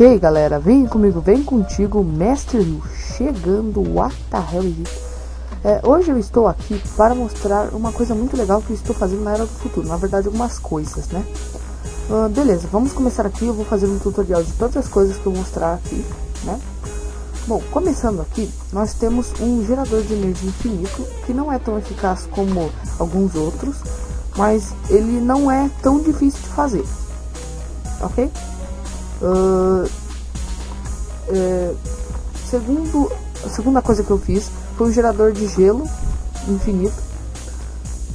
Ok, galera, vem comigo, vem contigo, Mestre Yu, chegando, what the hell? É, hoje eu estou aqui para mostrar uma coisa muito legal que eu estou fazendo na Era do Futuro, na verdade algumas coisas, né? Uh, beleza, vamos começar aqui, eu vou fazer um tutorial de todas as coisas que eu mostrar aqui, né? Bom, começando aqui, nós temos um gerador de energia infinito, que não é tão eficaz como alguns outros, mas ele não é tão difícil de fazer, ok? Uh, é, segundo, a segunda coisa que eu fiz foi um gerador de gelo infinito,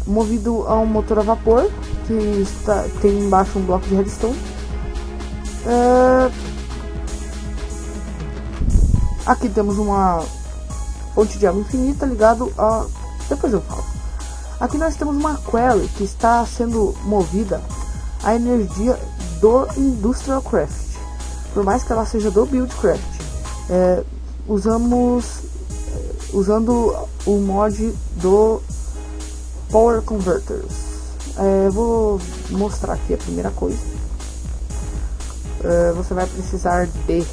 movido a um motor a vapor, que está, tem embaixo um bloco de redstone. Uh, aqui temos uma fonte de água infinita ligado a... depois eu falo. Aqui nós temos uma query que está sendo movida a energia do Industrial Craft por mais que ela seja do Buildcraft. É, usamos é, usando o mod do Power Converters. É, vou mostrar aqui a primeira coisa. É, você vai precisar de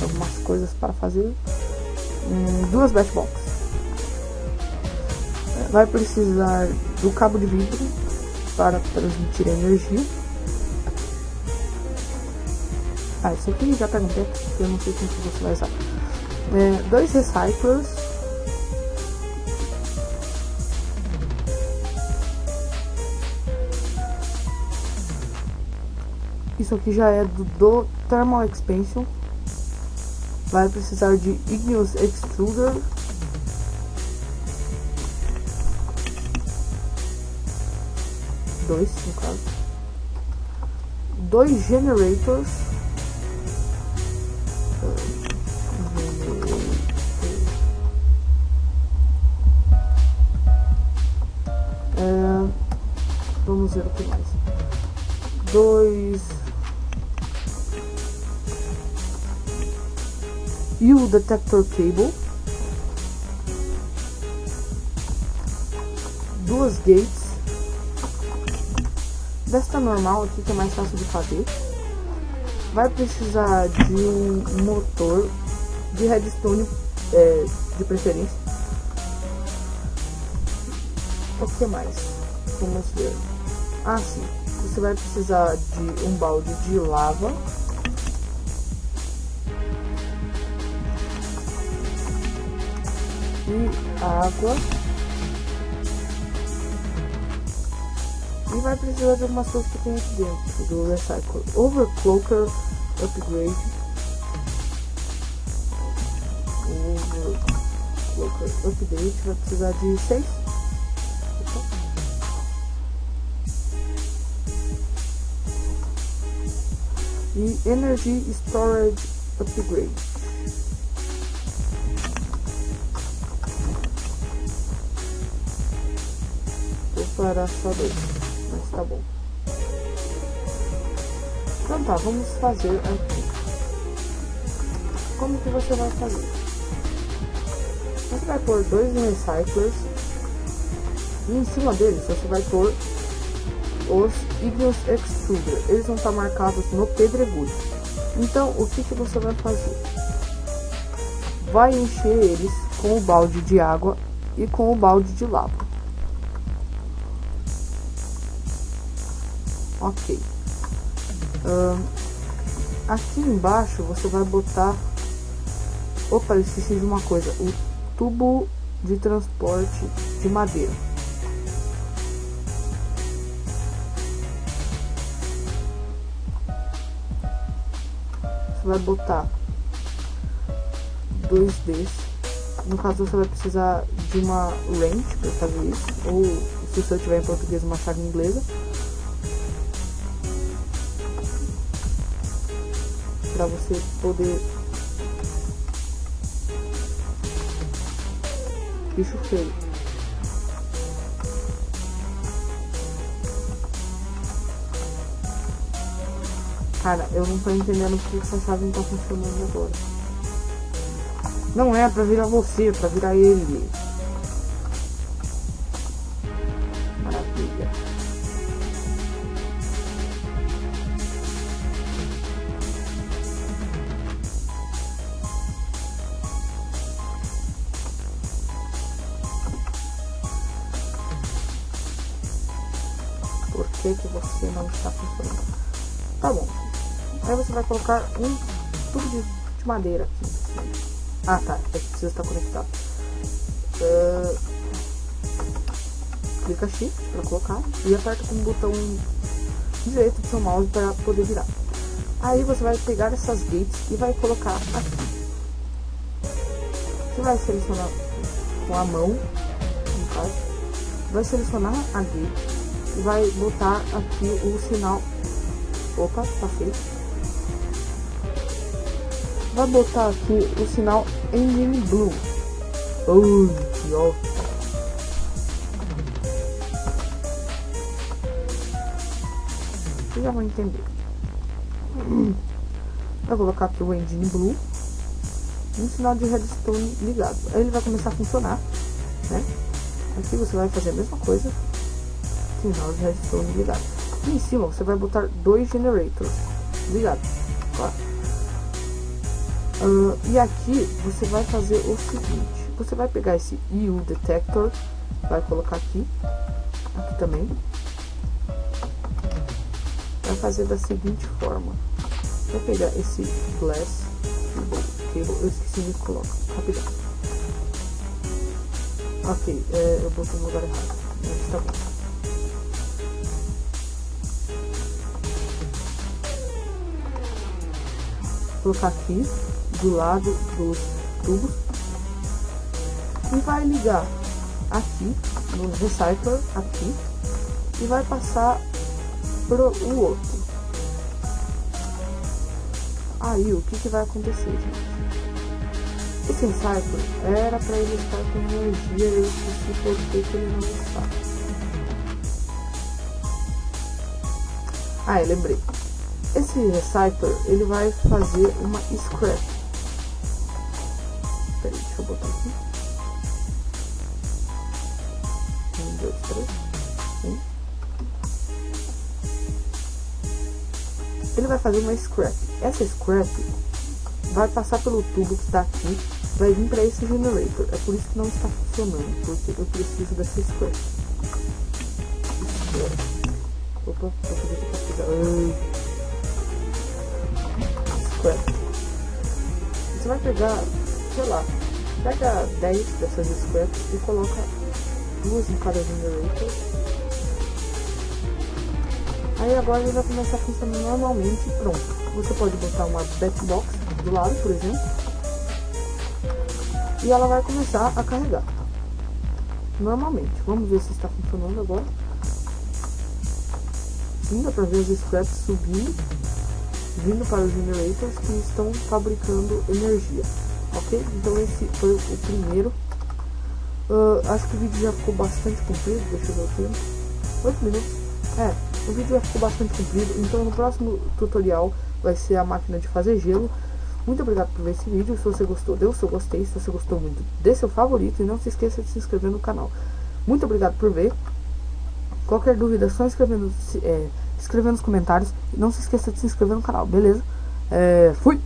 algumas coisas para fazer. Hum, duas batbox. É, vai precisar do cabo de vidro para transmitir energia ah, isso aqui já perguntei, porque eu não sei como você vai usar. É, dois recyclers. Isso aqui já é do, do Thermal Expansion. Vai precisar de Igneous Extruder. Dois, no caso. Dois generators. Vamos ver o que mais. Dois. E o detector cable. Duas gates. Desta normal aqui que é mais fácil de fazer. Vai precisar de um motor de redstone é, de preferência. O que mais? Vamos ver. Ah, sim. Você vai precisar de um balde de lava. E água. E vai precisar de algumas coisas que tem aqui dentro do Recycle. Overclocker Upgrade. Overclocker Update vai precisar de 6 e Energy Storage Upgrade. Vou parar só dois, mas tá bom. Então tá, vamos fazer aqui. Como que você vai fazer? Você vai pôr dois recyclers e em cima deles você vai pôr os Igneous Extruder. Eles vão estar marcados no pedregulho. Então, o que, que você vai fazer? Vai encher eles com o balde de água e com o balde de lava. Ok. Aqui embaixo você vai botar... Opa, esqueci de uma coisa. O tubo de transporte de madeira. Você vai botar dois desses. No caso, você vai precisar de uma wrench para fazer isso, ou se você tiver em português, uma chave inglesa. Para você poder. Bicho feio. Cara, eu não tô entendendo o que essa chave não tá funcionando agora. Não é pra virar você, é pra virar ele. Maravilha. Por que que você não está funcionando? Tá bom. Aí você vai colocar um tubo de, de madeira aqui. Ah, tá. É que precisa estar conectado. Uh, clica Shift para colocar e aperta com o botão direito do seu mouse para poder virar. Aí você vai pegar essas gates e vai colocar aqui. Você vai selecionar com a mão, no caso, vai selecionar a gate e vai botar aqui o sinal. Opa, tá feito. Vai botar aqui o sinal Engine Blue. Oh, ótimo. Vocês já vão entender. Vai colocar aqui o Engine Blue. Um sinal de redstone ligado. Aí ele vai começar a funcionar, né? Aqui você vai fazer a mesma coisa. Sinal de redstone ligado. E em cima você vai botar dois generators. Claro. Uh, e aqui você vai fazer o seguinte. Você vai pegar esse EU detector. Vai colocar aqui. Aqui também vai fazer da seguinte forma. Vai pegar esse glass cable, eu esqueci de colocar, rapidão. Ok, é, eu botei no errado, mas tá bom. Colocar aqui, do lado dos tubos. E vai ligar aqui, no recycler, aqui. E vai passar pro o outro. Aí, o que, que vai acontecer, gente? Esse Cypher era para ele estar com energia e eu esqueci que ele não está. Ah, lembrei. Esse Recycler, ele vai fazer uma scrap. Peraí, deixa eu botar aqui. Um, dois, três. Um. ele vai fazer uma scrap. Essa scrap vai passar pelo tubo que está aqui, vai vir para esse generator. É por isso que não está funcionando, porque eu preciso dessa scrap. Opa, vou fazer aqui pegar. Scrap. Você vai pegar, sei lá, pega 10 dessas scraps e coloca duas em cada generator Aí agora ele vai começar a funcionar normalmente e pronto. Você pode botar uma backbox do lado, por exemplo. E ela vai começar a carregar. Normalmente. Vamos ver se está funcionando agora. Sim, dá pra ver os scraps subindo. Vindo para os generators que estão fabricando energia. Ok? Então esse foi o primeiro. Uh, acho que o vídeo já ficou bastante comprido. Deixa eu ver tempo. 8 minutos. É, o vídeo já ficou bastante comprido, então no próximo tutorial vai ser a máquina de fazer gelo. Muito obrigado por ver esse vídeo, se você gostou, dê o seu gostei, se você gostou muito, dê seu favorito e não se esqueça de se inscrever no canal. Muito obrigado por ver. Qualquer dúvida, só escrever, é, escrever nos comentários. E não se esqueça de se inscrever no canal, beleza? É, fui!